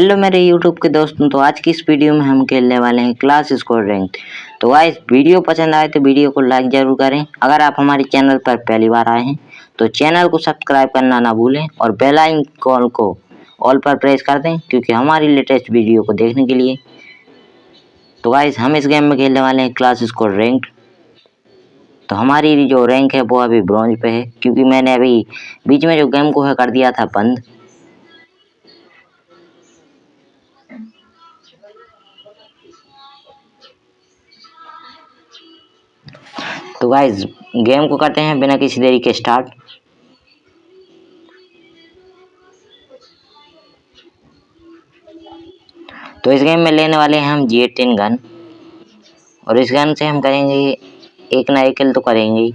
Hello मेरे YouTube के दोस्तों तो आज की इस वीडियो में हम खेलने वाले हैं क्लास स्कोर रैंक। तो गाइस वीडियो पसंद आए तो वीडियो को लाइक ज़रूर करें। अगर आप हमारे चैनल पर पहली बार आए हैं तो चैनल को सब्सक्राइब करना ना भूलें और बेल आइकन को ऑल पर प्रेस कर दें, क्योंकि हमारी लेटेस्ट वीडियो को देखने के लिए। तो गाइस हम इस गेम में खेलने वाले हैं क्लास स्कोर रैंक। तो हमारी जो रैंक है, वो अभी ब्रॉन्ज पे है, क्योंकि मैंने अभी बीच में जो गेम को है, कर दिया था बंद। तो गाइज़ गेम को करते हैं बिना किसी देरी के स्टार्ट तो इस गेम में लेने वाले हैं हम जी एटीन गन और इस गन से हम करेंगे, एक ना एक किल तो करेंगे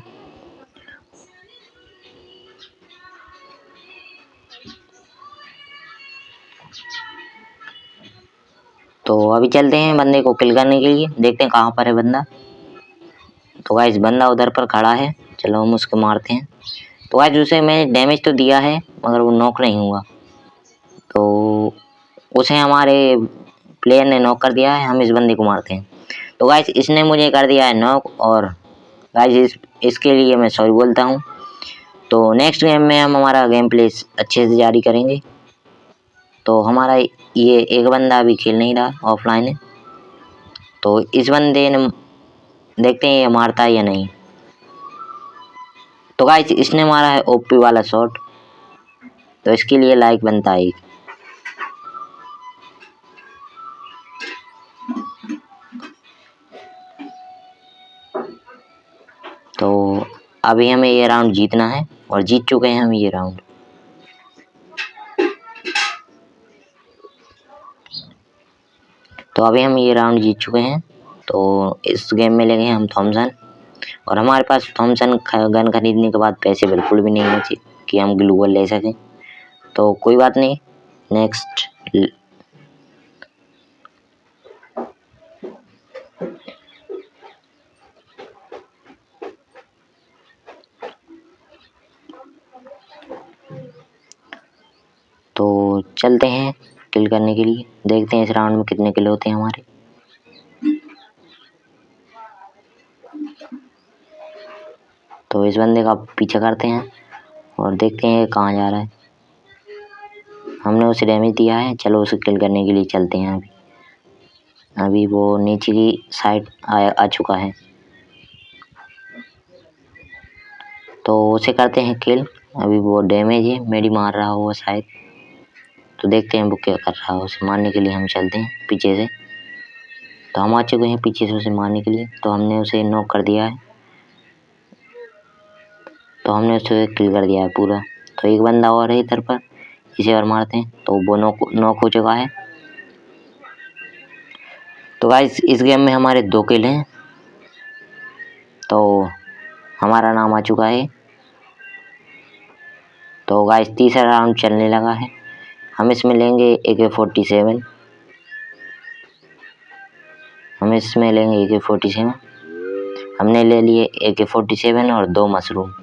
तो अभी चलते हैं बंदे को किल करने के लिए, देखते हैं कहाँ पर है बंदा। तो गाइज़ बंदा उधर पर खड़ा है। चलो हम उसको मारते हैं। तो गाइज़ उसे मैंने डैमेज तो दिया है, मगर वो नॉक नहीं हुआ। तो उसे हमारे प्लेयर ने नॉक कर दिया है, हम इस बंदे को मारते हैं। तो गाइज़ इसने मुझे कर दिया है नॉक और गाइज़ इस, इसके लिए मैं सॉरी बोलता हूँ। तो नेक्स्ट गेम में हम हमारा गेम प्ले अच्छे से जारी करेंगे। तो हमारा ये एक बंदा अभी खेल नहीं रहा ऑफलाइन तो इस बंदे ने देखते हैं ये मारता है या नहीं। तो गाइस इसने मारा है ओपी वाला शॉट तो इसके लिए लाइक बनता है। तो अभी हमें ये राउंड जीतना है और जीत चुके हैं हम ये राउंड तो अभी हम ये राउंड जीत चुके हैं। तो इस गेम में ले गए हम थॉमसन और हमारे पास थॉमसन गन खरीदने के बाद पैसे बिल्कुल भी नहीं बचे कि हम ग्लूवल ले सकें। तो कोई बात नहीं नेक्स्ट तो चलते हैं किल करने के लिए। देखते हैं इस राउंड में कितने किल होते हैं हमारे। तो इस बंदे का पीछा करते हैं और देखते हैं कहाँ जा रहा है। हमने उसे डैमेज दिया है चलो उसे किल करने के लिए चलते हैं अभी। अभी वो नीचे की साइड आ, आ चुका है। तो उसे करते हैं किल अभी वो डैमेज है मेरी मार रहा हुआ शायद। तो देखते हैं वो क्या कर रहा है उसे मारने के लिए हम चलते हैं पीछे से। तो हम आ चुके हैं पीछे से उसे मारने के लिए। तो हमने उसे नॉक कर दिया है। तो हमने उसे किल कर दिया है पूरा। तो एक बंदा और है इधर पर, इसे और मारते हैं। तो वो नॉक नॉक हो चुका है। तो गाइस इस गेम में हमारे दो किल हैं। तो हमारा नाम आ चुका है। तो गाइस तीसरा राउंड चलने लगा है। हम इसमें लेंगे ए के फोर्टी सेवन हम इसमें लेंगे ए के फोर्टी सेवन हमने ले लिए ए के फोर्टी सेवन और दो मशरूम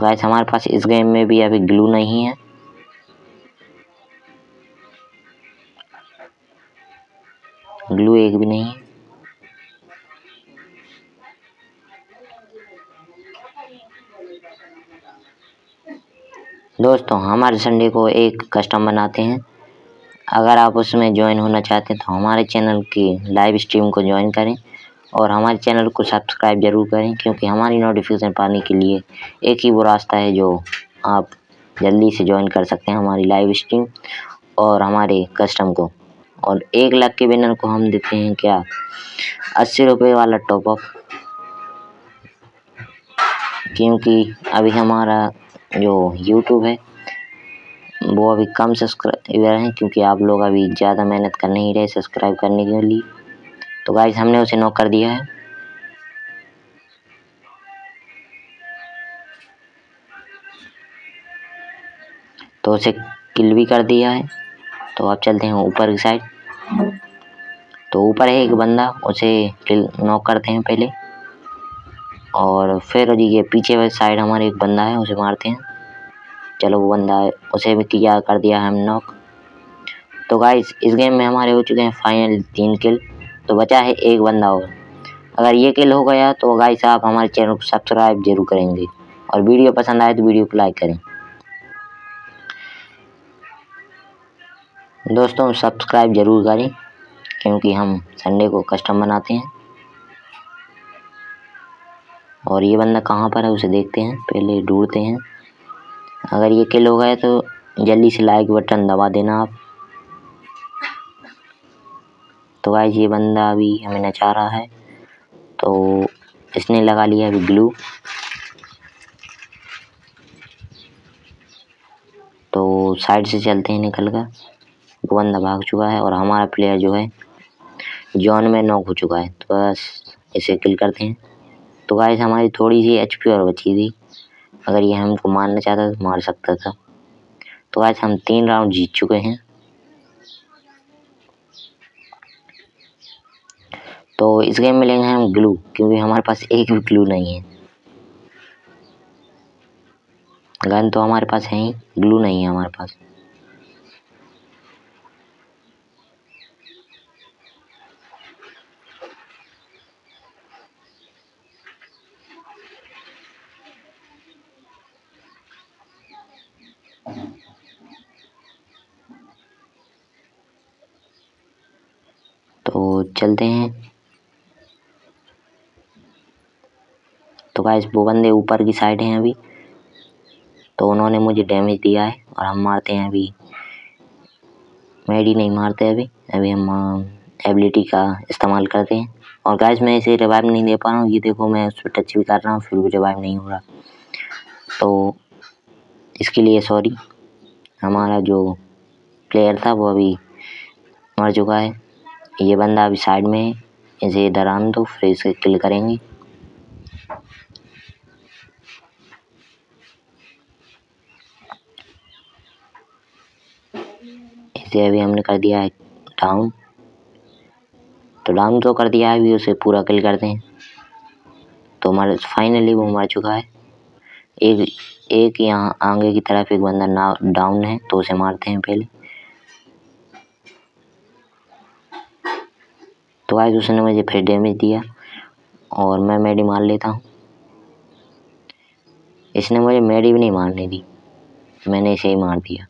तो गाइस हमारे पास इस गेम में भी अभी ग्लू नहीं है। ग्लू एक भी नहीं दोस्तों, हमारे संडे को एक कस्टम बनाते हैं। अगर आप उसमें ज्वाइन होना चाहते हैं तो हमारे चैनल की लाइव स्ट्रीम को ज्वाइन करें। और हमारे चैनल को सब्सक्राइब ज़रूर करें, क्योंकि हमारी नोटिफिकेशन पाने के लिए एक ही वो रास्ता है जो आप जल्दी से ज्वाइन कर सकते हैं हमारी लाइव स्ट्रीम और हमारे कस्टम को। और एक लाख के विनर को हम देते हैं क्या? अस्सी रुपये वाला टॉपअप क्योंकि अभी हमारा जो यूट्यूब है, वो अभी कम सब्सक्राइबर हैं, क्योंकि आप लोग अभी ज़्यादा मेहनत कर नहीं रहे सब्सक्राइब करने के लिए। तो गाइस हमने उसे नॉक कर दिया है। तो उसे किल भी कर दिया है। तो आप चलते हैं ऊपर की साइड तो ऊपर है एक बंदा, उसे किल नॉक करते हैं पहले। और फिर ये पीछे वाली साइड हमारे एक बंदा है, उसे मारते हैं। चलो वो बंदा उसे भी किया, कर दिया है हम नॉक तो गाइस इस गेम में हमारे हो चुके हैं फाइनल तीन किल तो बचा है एक बंदा और। अगर ये किल हो गया तो गाइस साहब हमारे चैनल को सब्सक्राइब ज़रूर करेंगे। और वीडियो पसंद आए तो वीडियो को लाइक करें। दोस्तों सब्सक्राइब ज़रूर करें, क्योंकि हम संडे को कस्टम बनाते हैं। और ये बंदा कहाँ पर है, उसे देखते हैं, पहले ढूंढते हैं। अगर ये किल हो गया तो जल्दी से लाइक बटन दबा देना आप। तो गाइस ये बंदा अभी हमें नचा रहा है। तो इसने लगा लिया अभी ग्लू। तो साइड से चलते हैं निकल कर वो बंदा भाग चुका है और हमारा प्लेयर जो है जॉन में नॉक हो चुका है। तो बस इसे किल करते हैं। तो गाइस हमारी थोड़ी सी एच और बची थी। अगर ये हमको मारना चाहता तो मार सकता था। तो गाइस हम तीन राउंड जीत चुके हैं। तो इस गेम में लेंगे हम ग्लू क्योंकि हमारे पास एक भी ग्लू नहीं है। गन तो हमारे पास है ही ग्लू नहीं है हमारे पास। तो चलते हैं। गाइस वो बंदे ऊपर की साइड हैं अभी। तो उन्होंने मुझे डैमेज दिया है और हम मारते हैं अभी। मेडी नहीं मारते अभी अभी हम एबिलिटी का इस्तेमाल करते हैं। और गाइस मैं इसे रिवाइव नहीं दे पा रहा हूँ। ये देखो, मैं उस पर टच भी कर रहा हूँ, फिर भी रिवाइव नहीं हो रहा। तो इसके लिए सॉरी हमारा जो प्लेयर था, वो अभी मर चुका है। ये बंदा अभी साइड में है। इसे इधर आन दो, फिर इसे किल करेंगे। इसे अभी हमने कर दिया है डाउन तो डाउन तो कर दिया है, अभी उसे पूरा किल करते हैं। तो हमारे फाइनली वो मर चुका है। एक एक यहाँ आगे की तरफ़ एक बंदा ना डाउन है तो उसे मारते हैं पहले। तो आज उसने मुझे फिर डैमेज दिया, और मैं मेडी मार लेता हूँ। इसने मुझे मेडी भी नहीं मारने दी। मैंने इसे ही मार दिया।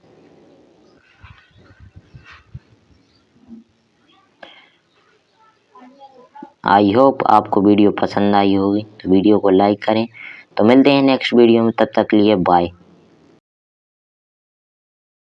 आई होप आपको वीडियो पसंद आई होगी। तो वीडियो को लाइक करें। तो मिलते हैं नेक्स्ट वीडियो में। तब तक लिए बाय।